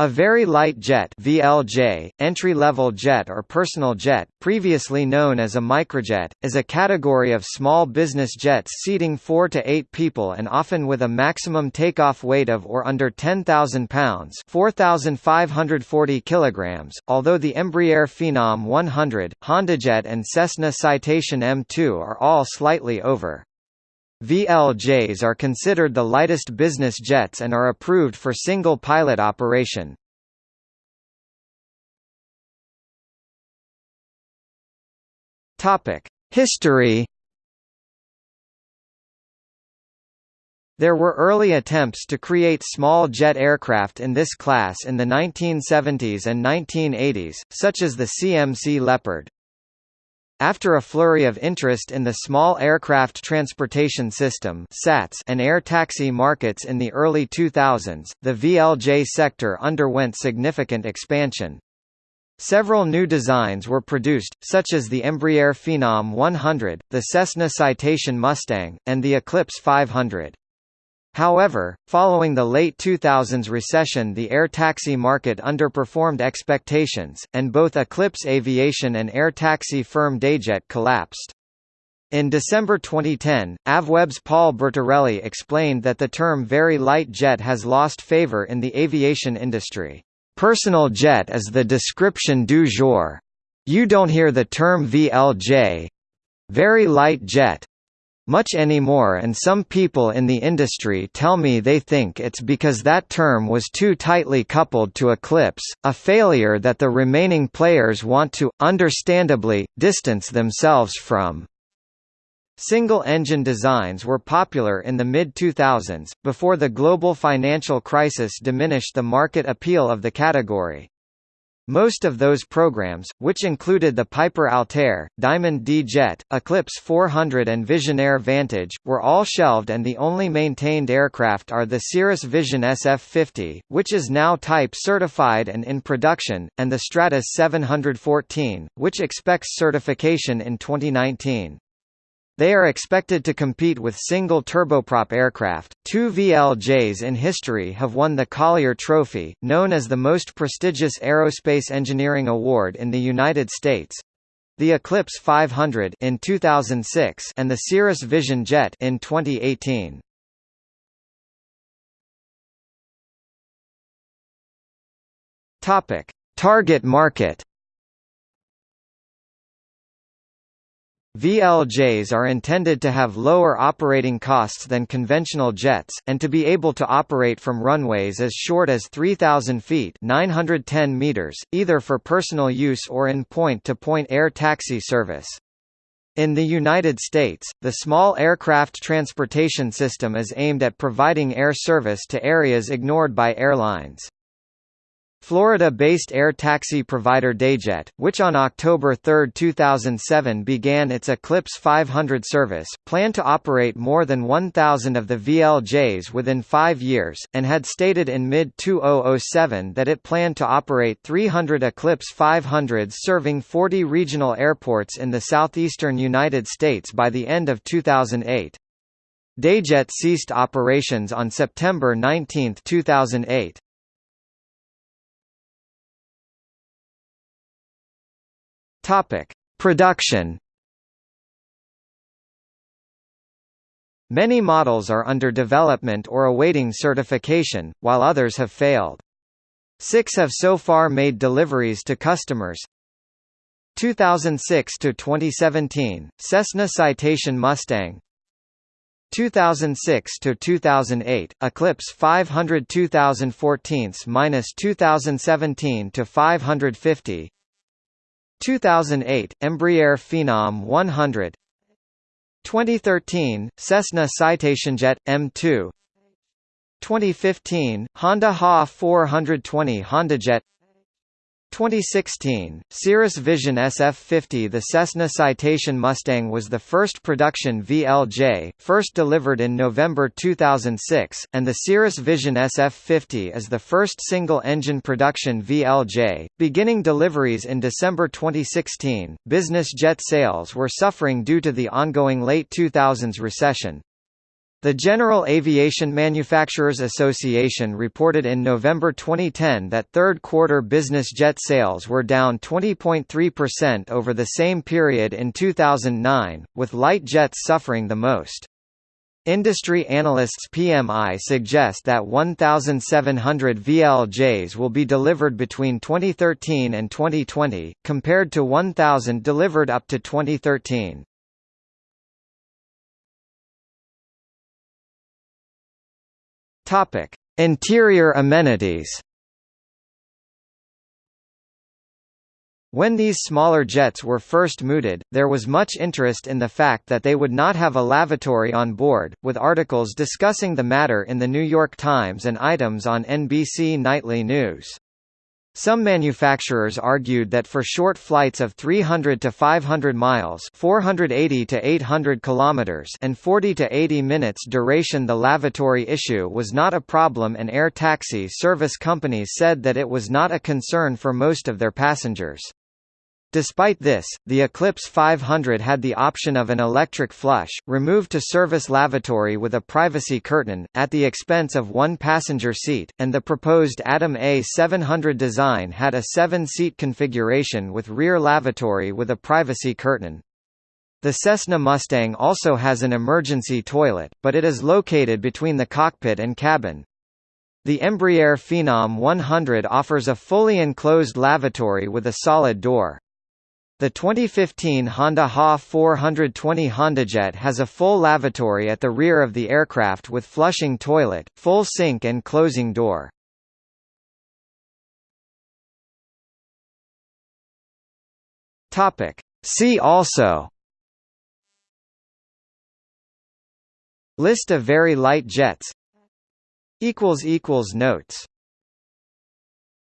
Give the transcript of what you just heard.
A very light jet VLJ, entry-level jet or personal jet, previously known as a microjet, is a category of small business jets seating 4 to 8 people and often with a maximum takeoff weight of or under 10,000 pounds 4,540 kilograms, although the Embraer Phenom 100, HondaJet and Cessna Citation M2 are all slightly over. VLJs are considered the lightest business jets and are approved for single-pilot operation. History There were early attempts to create small jet aircraft in this class in the 1970s and 1980s, such as the CMC Leopard. After a flurry of interest in the small aircraft transportation system (SATS) and air taxi markets in the early 2000s, the VLJ sector underwent significant expansion. Several new designs were produced, such as the Embraer Phenom 100, the Cessna Citation Mustang, and the Eclipse 500. However, following the late 2000s recession the air taxi market underperformed expectations, and both Eclipse Aviation and air taxi firm Dayjet collapsed. In December 2010, Avweb's Paul Bertorelli explained that the term very light jet has lost favor in the aviation industry. Personal jet is the description du jour. You don't hear the term VLJ very light jet much anymore and some people in the industry tell me they think it's because that term was too tightly coupled to Eclipse, a failure that the remaining players want to, understandably, distance themselves from. Single-engine designs were popular in the mid-2000s, before the global financial crisis diminished the market appeal of the category. Most of those programs, which included the Piper Altaire, Diamond D-Jet, Eclipse 400 and Visionaire Vantage, were all shelved and the only maintained aircraft are the Cirrus Vision SF-50, which is now type certified and in production, and the Stratos 714, which expects certification in 2019. They are expected to compete with single turboprop aircraft. Two VLJs in history have won the Collier Trophy, known as the most prestigious aerospace engineering award in the United States. The Eclipse 500 in 2006 and the Cirrus Vision Jet in 2018. Topic: Target market. VLJs are intended to have lower operating costs than conventional jets, and to be able to operate from runways as short as 3,000 feet 910 meters, either for personal use or in point-to-point -point air taxi service. In the United States, the small aircraft transportation system is aimed at providing air service to areas ignored by airlines. Florida-based air taxi provider Dayjet, which on October 3, 2007 began its Eclipse 500 service, planned to operate more than 1,000 of the VLJs within five years, and had stated in mid-2007 that it planned to operate 300 Eclipse 500s serving 40 regional airports in the southeastern United States by the end of 2008. Dayjet ceased operations on September 19, 2008. Topic: Production. Many models are under development or awaiting certification, while others have failed. Six have so far made deliveries to customers. 2006 to 2017 Cessna Citation Mustang 2006 to 2008 Eclipse 500 2014-2017 to 550 2008 Embraer Phenom 100 2013 Cessna Citationjet M2 2015 Honda HA 420 HondaJet 2016, Cirrus Vision SF-50 The Cessna Citation Mustang was the first production VLJ, first delivered in November 2006, and the Cirrus Vision SF-50 is the first single-engine production VLJ, beginning deliveries in December 2016. Business jet sales were suffering due to the ongoing late 2000s recession. The General Aviation Manufacturers Association reported in November 2010 that third-quarter business jet sales were down 20.3% over the same period in 2009, with light jets suffering the most. Industry analysts PMI suggest that 1,700 VLJs will be delivered between 2013 and 2020, compared to 1,000 delivered up to 2013. Topic: Interior amenities. When these smaller jets were first mooted, there was much interest in the fact that they would not have a lavatory on board, with articles discussing the matter in The New York Times and items on NBC Nightly News. Some manufacturers argued that for short flights of 300 to 500 miles, 480 to 800 kilometers, and 40 to 80 minutes duration the lavatory issue was not a problem and air taxi service companies said that it was not a concern for most of their passengers. Despite this, the Eclipse 500 had the option of an electric flush, removed to service lavatory with a privacy curtain, at the expense of one passenger seat, and the proposed Adam A700 design had a seven-seat configuration with rear lavatory with a privacy curtain. The Cessna Mustang also has an emergency toilet, but it is located between the cockpit and cabin. The Embraer Phenom 100 offers a fully enclosed lavatory with a solid door. The 2015 Honda HA 420 HondaJet has a full lavatory at the rear of the aircraft with flushing toilet, full sink and closing door. Topic. See also List of very light jets Notes